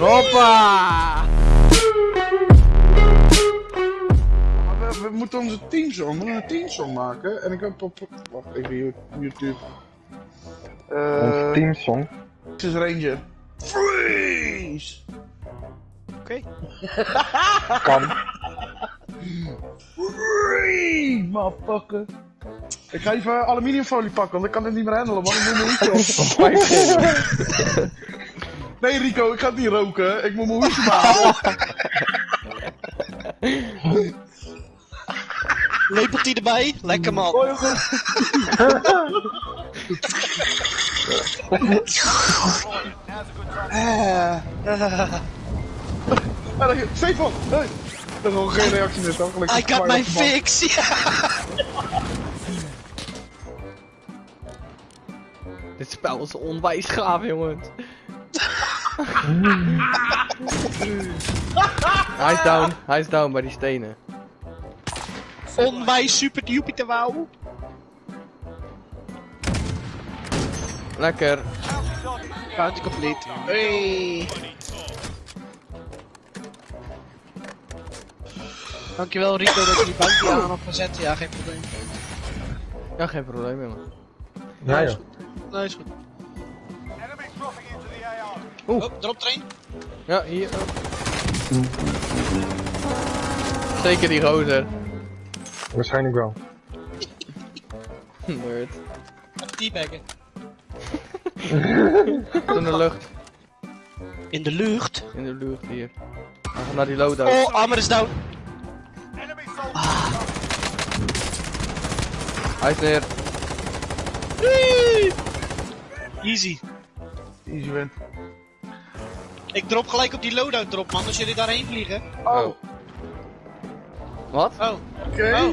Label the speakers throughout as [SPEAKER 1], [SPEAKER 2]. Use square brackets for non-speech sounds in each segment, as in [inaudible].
[SPEAKER 1] Hoppa!
[SPEAKER 2] We, we moeten onze teamsong, we moeten een teamsong maken. En ik heb op, wacht even hier, YouTube.
[SPEAKER 3] Onze
[SPEAKER 2] Eh,
[SPEAKER 3] teamsong.
[SPEAKER 2] Texas Ranger. Freeze!
[SPEAKER 1] Oké. [laughs]
[SPEAKER 3] Kan.
[SPEAKER 2] Freeze, motherfucker. Ik ga even aluminiumfolie pakken, want ik kan het niet meer handelen, man. Ik moet mijn hoedje op. [laughs] [laughs] Nee, Rico, ik ga het niet roken. Ik moet mijn hoedje maken.
[SPEAKER 4] Lepeltje erbij, lekker man.
[SPEAKER 2] Oh, jongens. Ah, daar- Stefan! Hey. Er is nog geen reactie net, hoor. Gelukkig.
[SPEAKER 4] I got my fix, ja.
[SPEAKER 1] Dit spel is onwijs gaaf, jongens. Hij is down, hij is down bij die stenen.
[SPEAKER 4] Onwijs super Jupiter wauw.
[SPEAKER 1] Lekker.
[SPEAKER 4] Bounty complete. Hey. Dankjewel Rico dat je die bounty aan hebt gezet. Ja, geen probleem.
[SPEAKER 1] Ja, geen probleem, jongen.
[SPEAKER 3] Ja,
[SPEAKER 4] Nee, is
[SPEAKER 3] ja.
[SPEAKER 4] goed. Nee, is goed.
[SPEAKER 1] Oeh.
[SPEAKER 4] Oh, drop train.
[SPEAKER 1] Ja, hier. oh. Zeker die gozer.
[SPEAKER 3] Waarschijnlijk wel. [laughs]
[SPEAKER 1] Nerd.
[SPEAKER 4] Teabaggen. [laughs]
[SPEAKER 1] In de lucht.
[SPEAKER 4] In de lucht.
[SPEAKER 1] In de lucht hier. We gaan naar die loadout.
[SPEAKER 4] Oh, armor is down.
[SPEAKER 1] Hij is neer.
[SPEAKER 4] Easy.
[SPEAKER 2] Easy win.
[SPEAKER 4] Ik drop gelijk op die loadout drop man, als jullie daarheen vliegen.
[SPEAKER 1] Oh. Wat?
[SPEAKER 4] Oh,
[SPEAKER 2] Oké.
[SPEAKER 4] oh.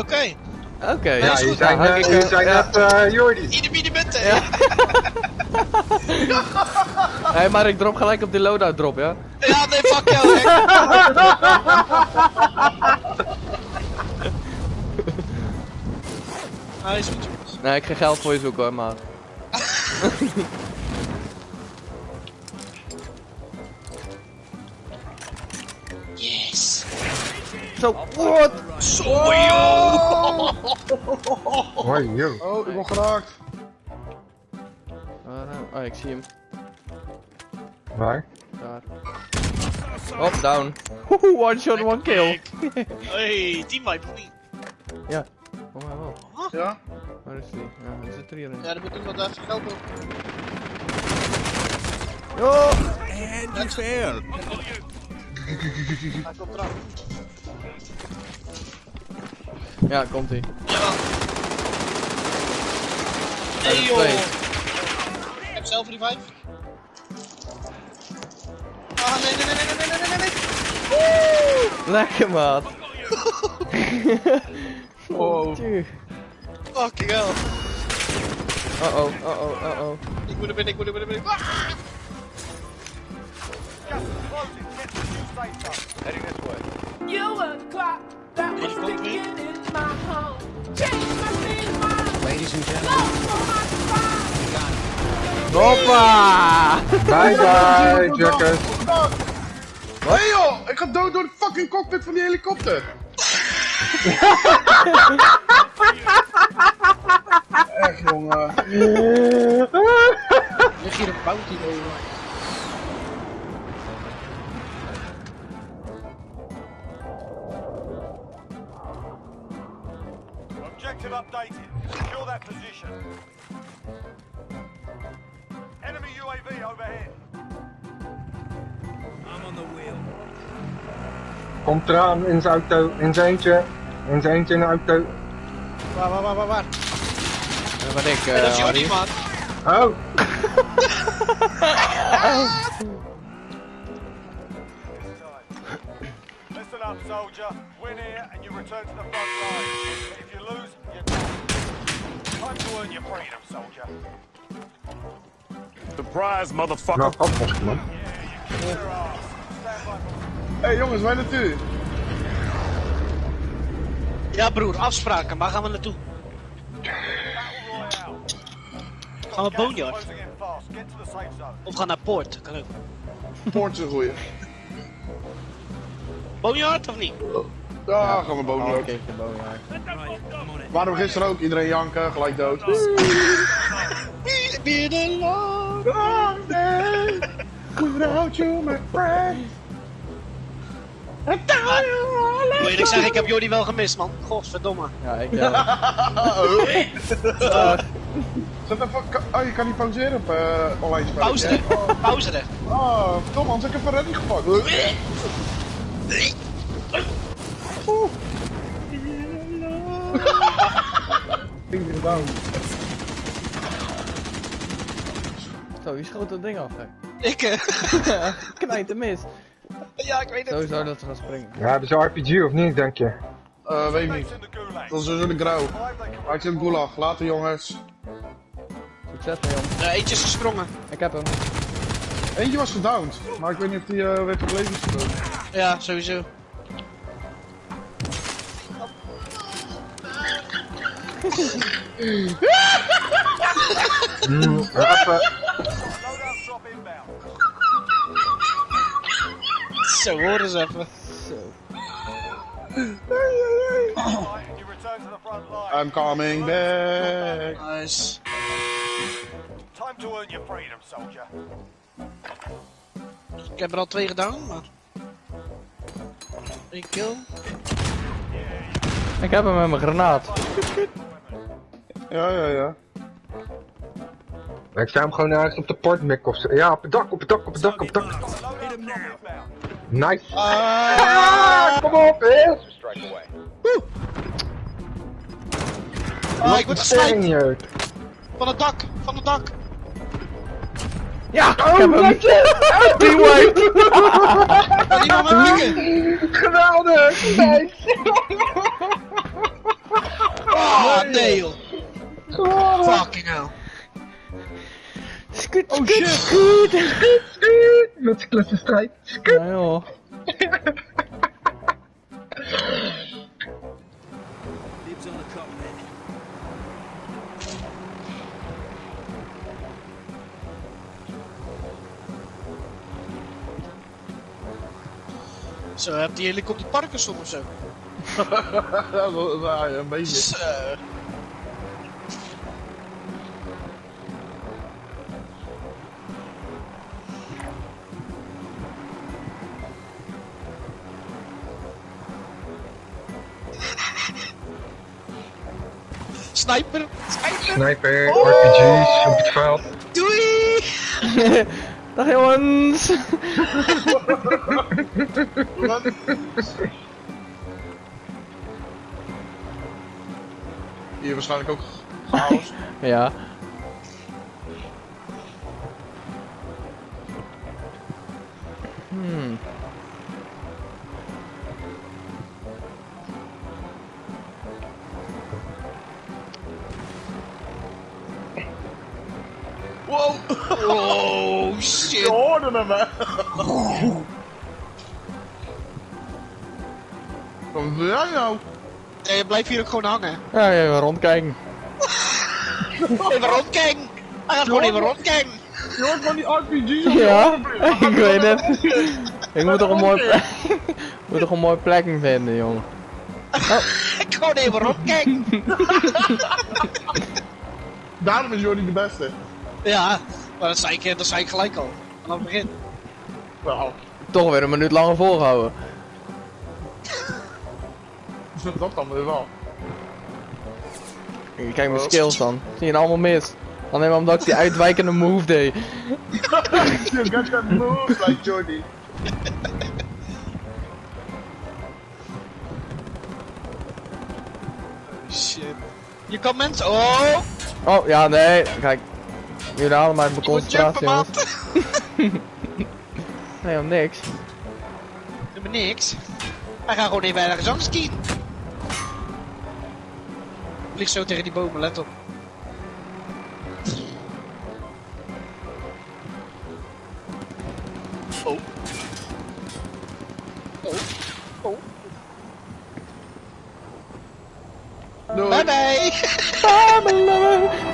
[SPEAKER 4] Oké.
[SPEAKER 1] Oké.
[SPEAKER 4] Ja,
[SPEAKER 3] Ja,
[SPEAKER 4] is
[SPEAKER 3] je zijn, eh,
[SPEAKER 1] ik, eh,
[SPEAKER 3] zijn net eh Jordi.
[SPEAKER 4] Ieder bieden.
[SPEAKER 1] Ja. [laughs] Hé, maar ik drop gelijk op die loadout drop, ja?
[SPEAKER 4] Ja, nee, fuck jou, hè. [laughs] Hij is goed, jongens.
[SPEAKER 1] Nee, ik ga geld voor je zoeken hoor, maar. [laughs] Zo, what?
[SPEAKER 4] Zo, joh. [laughs]
[SPEAKER 3] Hoi, yo.
[SPEAKER 2] Oh, ik word geraakt.
[SPEAKER 1] Eh, Oh, ik zie hem.
[SPEAKER 3] Waar?
[SPEAKER 1] Daar. Hop, down. Woehoe, one shot, one kill.
[SPEAKER 4] Hey, teamwipe of niet?
[SPEAKER 1] ja. Oh, maar wel.
[SPEAKER 2] Ja?
[SPEAKER 1] Waar is die? Ja, hij zit er hierin.
[SPEAKER 4] Ja, dan moet iemand even helpen.
[SPEAKER 1] Oh!
[SPEAKER 4] Niet fair. Hij komt eraan.
[SPEAKER 1] Ja, komt ie.
[SPEAKER 4] Ja. Nee joh. Ik heb zelf revive. Ah nee nee nee nee nee nee nee nee.
[SPEAKER 1] Lekker, maat.
[SPEAKER 2] Oh.
[SPEAKER 4] Fucking hell.
[SPEAKER 1] Uh-oh, uh-oh, uh-oh.
[SPEAKER 4] Ik moet er binnen, ik moet er binnen, ik moet er binnen. Ah!
[SPEAKER 5] You were the clock that was ticking in my home. Change my state of mind.
[SPEAKER 4] Ladies and gentlemen.
[SPEAKER 1] Hoppa!
[SPEAKER 3] Bye bye, Jackers.
[SPEAKER 2] Hé hey, joh, ik ga dood door de fucking cockpit van die helikopter. Echt jongen.
[SPEAKER 4] Lig hier een bounty over.
[SPEAKER 6] Objective updated. Secure that position. Enemy UAV overhead.
[SPEAKER 3] Komt eraan in zijn auto, in zijn eentje. In zijn eentje in de auto.
[SPEAKER 4] Waar, waar, waar, waar, waar?
[SPEAKER 1] Dat ben ik,
[SPEAKER 4] Ja, dat is
[SPEAKER 1] eh
[SPEAKER 4] Jordi,
[SPEAKER 1] Harry.
[SPEAKER 4] man.
[SPEAKER 3] Oh, [laughs] [laughs]
[SPEAKER 6] Up, soldier. Win here and you return to the front line. If you lose, you're done. Time to earn your freedom, soldier.
[SPEAKER 7] Surprise,
[SPEAKER 3] nou
[SPEAKER 7] motherfucker.
[SPEAKER 3] man.
[SPEAKER 6] By for
[SPEAKER 2] Hé hey, jongens, waar naartoe?
[SPEAKER 4] Ja broer, afspraken, waar gaan we naartoe?
[SPEAKER 6] battle royale.
[SPEAKER 4] Gaan we Boneyard? Of gaan naar Poort? Kan ook.
[SPEAKER 2] Poort is een goeie.
[SPEAKER 4] Boneyard of niet?
[SPEAKER 2] Ja, gaan we boven
[SPEAKER 1] Oh.
[SPEAKER 2] Waren we gisteren ook, iedereen janken, gelijk dood.
[SPEAKER 4] Binnen lang.
[SPEAKER 2] Without you, my friend.
[SPEAKER 4] Moet je niks zeggen, ik heb Jordi wel gemist, man. Godverdomme.
[SPEAKER 1] Ja, ik ja.
[SPEAKER 2] Zet even, oh, je kan niet pauzeren op eh online spel.
[SPEAKER 4] Pauze er. Pauze er.
[SPEAKER 2] Oh, verdomme, anders heb ik even ready gepakt. Down.
[SPEAKER 1] Zo, je schoot dat ding af, hè.
[SPEAKER 4] Ik, eh, [laughs]
[SPEAKER 1] Knijt mis.
[SPEAKER 4] ja, ik weet het.
[SPEAKER 1] Sowieso dat ze gaan springen.
[SPEAKER 3] Ja, hebben ze RPG of niet, denk je?
[SPEAKER 2] Eh, weet ik niet. Dat is dus een grauw. Ik zit in gulag. Later jongens.
[SPEAKER 1] Succes, man, jong.
[SPEAKER 4] Eh, eentje is gesprongen.
[SPEAKER 1] Ik heb hem.
[SPEAKER 2] Eentje was gedowned. Maar ik weet niet of die eh, werd op levensgedood.
[SPEAKER 4] Ja, sowieso. [laughs] Zo, horen ze even.
[SPEAKER 1] Zo.
[SPEAKER 2] I'm coming back.
[SPEAKER 4] Nice.
[SPEAKER 6] Time to earn your freedom, soldier.
[SPEAKER 4] Ik heb er al twee gedaan, maar... Eén kill.
[SPEAKER 1] Ik heb hem met mijn granaat. [laughs]
[SPEAKER 2] Ja, ja, ja.
[SPEAKER 3] Ik sta hem gewoon ergens op de portmik of zo. Ja, op het dak, op het dak, op het dak, op het dak. Nice. Ah, kom op, hè.
[SPEAKER 4] Ah, ik word gesniped. Van het dak, van het dak.
[SPEAKER 1] Ja, ik heb hem. Teamwipe.
[SPEAKER 4] Kan iemand me pikken?
[SPEAKER 3] Geweldig. Nice.
[SPEAKER 4] Ah, nee joh.
[SPEAKER 3] Geweldig.
[SPEAKER 4] Fucking hell.
[SPEAKER 1] Skut,
[SPEAKER 2] Oh
[SPEAKER 1] skut,
[SPEAKER 2] shit.
[SPEAKER 1] skut.
[SPEAKER 3] Met zijn klassenstrijd.
[SPEAKER 1] Ja, joh. [laughs]
[SPEAKER 4] Zo, heb die helikopter Parkinson of zo? [laughs]
[SPEAKER 2] Ja, een beetje.
[SPEAKER 4] Zo. Sniper! Sniper!
[SPEAKER 3] Sniper, RPG's op het veld.
[SPEAKER 4] Doei! [laughs]
[SPEAKER 1] Dag jongens.
[SPEAKER 2] Hier waarschijnlijk ook chaos. [laughs]
[SPEAKER 1] Ja. Hmm.
[SPEAKER 2] Wow! [laughs]
[SPEAKER 4] Oh
[SPEAKER 2] Je
[SPEAKER 4] shit!
[SPEAKER 2] hoorde hem, hè? Wat doe jij nou?
[SPEAKER 4] Nee, je blijft hier ook gewoon hangen.
[SPEAKER 1] Ja, [laughs] even rondkijken.
[SPEAKER 4] Even rondkijken! Hij gaat gewoon even rondkijken!
[SPEAKER 2] Je hoort van die je
[SPEAKER 1] Ja, [laughs] ik weet het. [laughs] Ik moet toch een mooi plek. moet toch een mooi plekje vinden, jongen.
[SPEAKER 4] Ik gewoon even rondkijken!
[SPEAKER 2] Daarom is Jordi de beste.
[SPEAKER 4] Ja, maar dat zei ik, dat zei ik gelijk al. Vanaf het begin.
[SPEAKER 2] Nou,
[SPEAKER 1] Toch weer een minuut langer volgehouden. [laughs]
[SPEAKER 2] dat kan weer wel.
[SPEAKER 1] Kijk mijn skills dan. Zie je het allemaal mis. Alleen maar omdat ik die uitwijkende move deed. [laughs]
[SPEAKER 2] You got that move like Jordi.
[SPEAKER 4] Shit. Je kan mensen. Oh!
[SPEAKER 1] Oh, ja, nee. Kijk. Jullie
[SPEAKER 4] moet jumpen,
[SPEAKER 1] concentratie, jongens. [laughs] Nee, om niks.
[SPEAKER 4] Doe me niks. Hij gaat gewoon even ergens anders skiën. Vlieg zo tegen die bomen, let op. Oh. Oh. Oh.
[SPEAKER 2] Doei.
[SPEAKER 4] Bye bye!
[SPEAKER 1] Bye, love.